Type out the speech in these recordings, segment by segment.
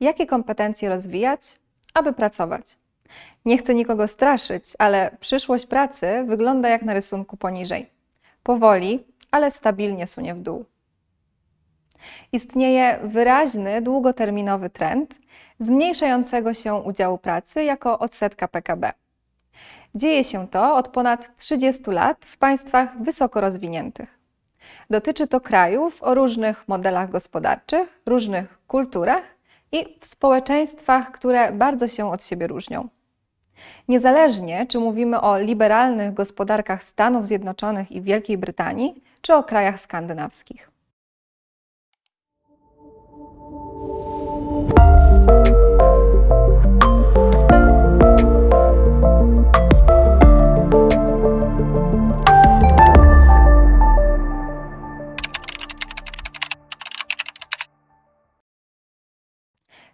Jakie kompetencje rozwijać, aby pracować? Nie chcę nikogo straszyć, ale przyszłość pracy wygląda jak na rysunku poniżej. Powoli, ale stabilnie sunie w dół. Istnieje wyraźny, długoterminowy trend zmniejszającego się udziału pracy jako odsetka PKB. Dzieje się to od ponad 30 lat w państwach wysoko rozwiniętych. Dotyczy to krajów o różnych modelach gospodarczych, różnych kulturach i w społeczeństwach, które bardzo się od siebie różnią. Niezależnie, czy mówimy o liberalnych gospodarkach Stanów Zjednoczonych i Wielkiej Brytanii, czy o krajach skandynawskich.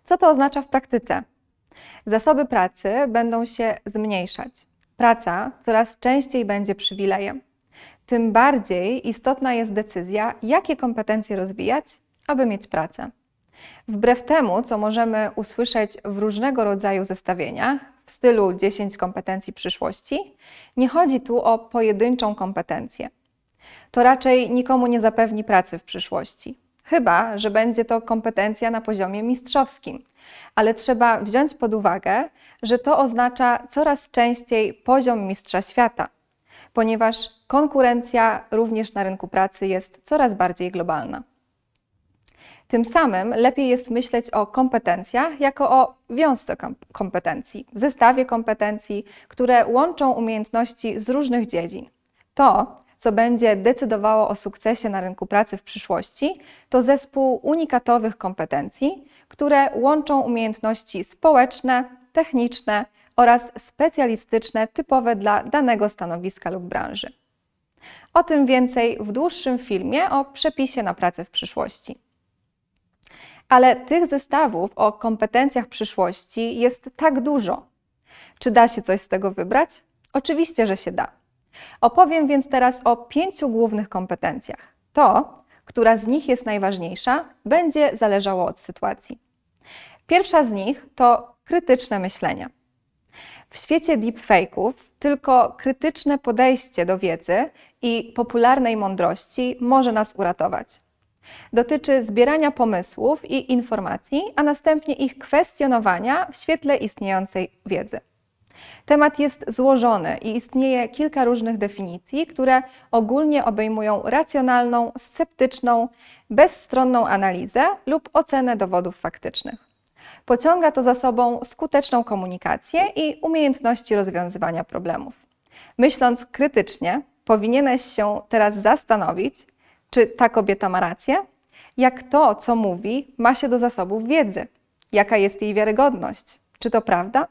Co to oznacza w praktyce? Zasoby pracy będą się zmniejszać. Praca coraz częściej będzie przywilejem. Tym bardziej istotna jest decyzja, jakie kompetencje rozwijać, aby mieć pracę. Wbrew temu, co możemy usłyszeć w różnego rodzaju zestawieniach w stylu 10 kompetencji przyszłości, nie chodzi tu o pojedynczą kompetencję. To raczej nikomu nie zapewni pracy w przyszłości. Chyba, że będzie to kompetencja na poziomie mistrzowskim. Ale trzeba wziąć pod uwagę, że to oznacza coraz częściej poziom mistrza świata, ponieważ konkurencja również na rynku pracy jest coraz bardziej globalna. Tym samym lepiej jest myśleć o kompetencjach jako o wiązce kompetencji, zestawie kompetencji, które łączą umiejętności z różnych dziedzin. To, co będzie decydowało o sukcesie na rynku pracy w przyszłości, to zespół unikatowych kompetencji, które łączą umiejętności społeczne, techniczne oraz specjalistyczne typowe dla danego stanowiska lub branży. O tym więcej w dłuższym filmie o przepisie na pracę w przyszłości. Ale tych zestawów o kompetencjach przyszłości jest tak dużo. Czy da się coś z tego wybrać? Oczywiście, że się da. Opowiem więc teraz o pięciu głównych kompetencjach. To, która z nich jest najważniejsza, będzie zależało od sytuacji. Pierwsza z nich to krytyczne myślenie. W świecie deepfake'ów tylko krytyczne podejście do wiedzy i popularnej mądrości może nas uratować. Dotyczy zbierania pomysłów i informacji, a następnie ich kwestionowania w świetle istniejącej wiedzy. Temat jest złożony i istnieje kilka różnych definicji, które ogólnie obejmują racjonalną, sceptyczną, bezstronną analizę lub ocenę dowodów faktycznych. Pociąga to za sobą skuteczną komunikację i umiejętności rozwiązywania problemów. Myśląc krytycznie, powinieneś się teraz zastanowić, czy ta kobieta ma rację? Jak to, co mówi, ma się do zasobów wiedzy? Jaka jest jej wiarygodność? Czy to prawda?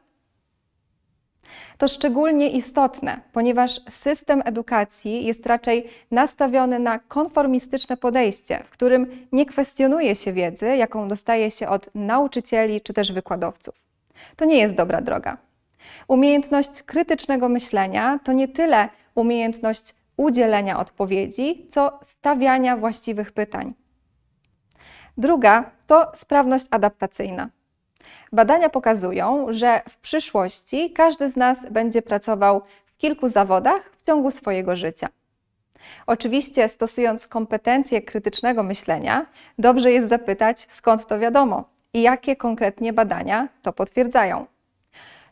To szczególnie istotne, ponieważ system edukacji jest raczej nastawiony na konformistyczne podejście, w którym nie kwestionuje się wiedzy, jaką dostaje się od nauczycieli czy też wykładowców. To nie jest dobra droga. Umiejętność krytycznego myślenia to nie tyle umiejętność udzielenia odpowiedzi, co stawiania właściwych pytań. Druga to sprawność adaptacyjna. Badania pokazują, że w przyszłości każdy z nas będzie pracował w kilku zawodach w ciągu swojego życia. Oczywiście, stosując kompetencje krytycznego myślenia, dobrze jest zapytać, skąd to wiadomo i jakie konkretnie badania to potwierdzają.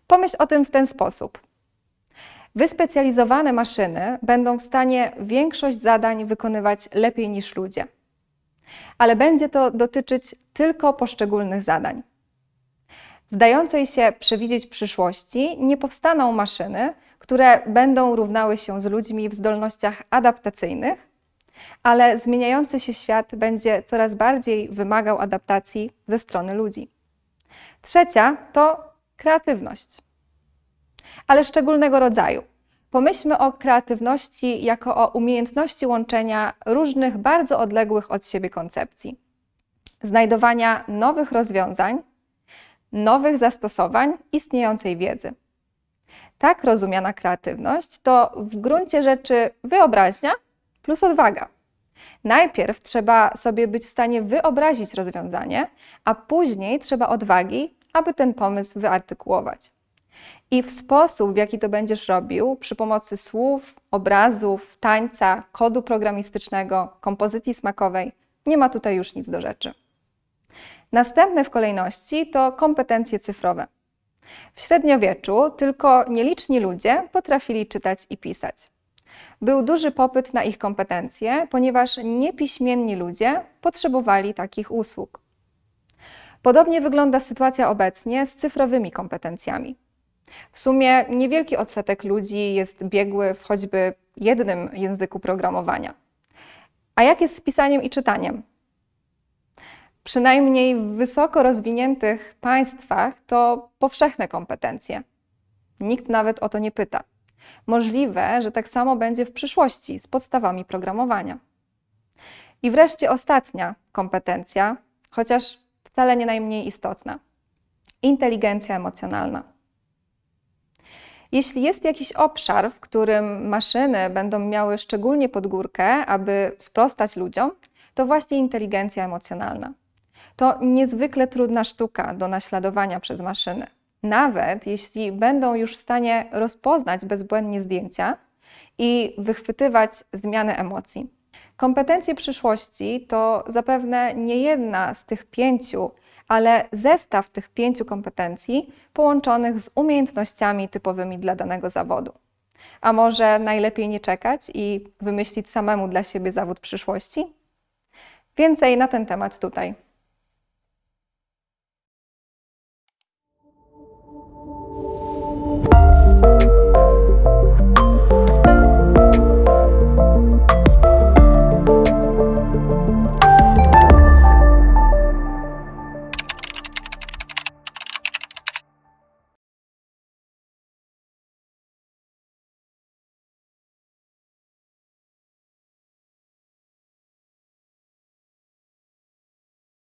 Pomyśl o tym w ten sposób. Wyspecjalizowane maszyny będą w stanie większość zadań wykonywać lepiej niż ludzie. Ale będzie to dotyczyć tylko poszczególnych zadań. W dającej się przewidzieć przyszłości nie powstaną maszyny, które będą równały się z ludźmi w zdolnościach adaptacyjnych, ale zmieniający się świat będzie coraz bardziej wymagał adaptacji ze strony ludzi. Trzecia to kreatywność, ale szczególnego rodzaju. Pomyślmy o kreatywności jako o umiejętności łączenia różnych bardzo odległych od siebie koncepcji, znajdowania nowych rozwiązań nowych zastosowań istniejącej wiedzy. Tak rozumiana kreatywność to w gruncie rzeczy wyobraźnia plus odwaga. Najpierw trzeba sobie być w stanie wyobrazić rozwiązanie, a później trzeba odwagi, aby ten pomysł wyartykułować. I w sposób, w jaki to będziesz robił, przy pomocy słów, obrazów, tańca, kodu programistycznego, kompozycji smakowej, nie ma tutaj już nic do rzeczy. Następne w kolejności to kompetencje cyfrowe. W średniowieczu tylko nieliczni ludzie potrafili czytać i pisać. Był duży popyt na ich kompetencje, ponieważ niepiśmienni ludzie potrzebowali takich usług. Podobnie wygląda sytuacja obecnie z cyfrowymi kompetencjami. W sumie niewielki odsetek ludzi jest biegły w choćby jednym języku programowania. A jak jest z pisaniem i czytaniem? Przynajmniej w wysoko rozwiniętych państwach to powszechne kompetencje. Nikt nawet o to nie pyta. Możliwe, że tak samo będzie w przyszłości z podstawami programowania. I wreszcie ostatnia kompetencja, chociaż wcale nie najmniej istotna inteligencja emocjonalna. Jeśli jest jakiś obszar, w którym maszyny będą miały szczególnie pod górkę, aby sprostać ludziom, to właśnie inteligencja emocjonalna. To niezwykle trudna sztuka do naśladowania przez maszyny. Nawet jeśli będą już w stanie rozpoznać bezbłędnie zdjęcia i wychwytywać zmiany emocji. Kompetencje przyszłości to zapewne nie jedna z tych pięciu ale zestaw tych pięciu kompetencji połączonych z umiejętnościami typowymi dla danego zawodu. A może najlepiej nie czekać i wymyślić samemu dla siebie zawód przyszłości? Więcej na ten temat tutaj.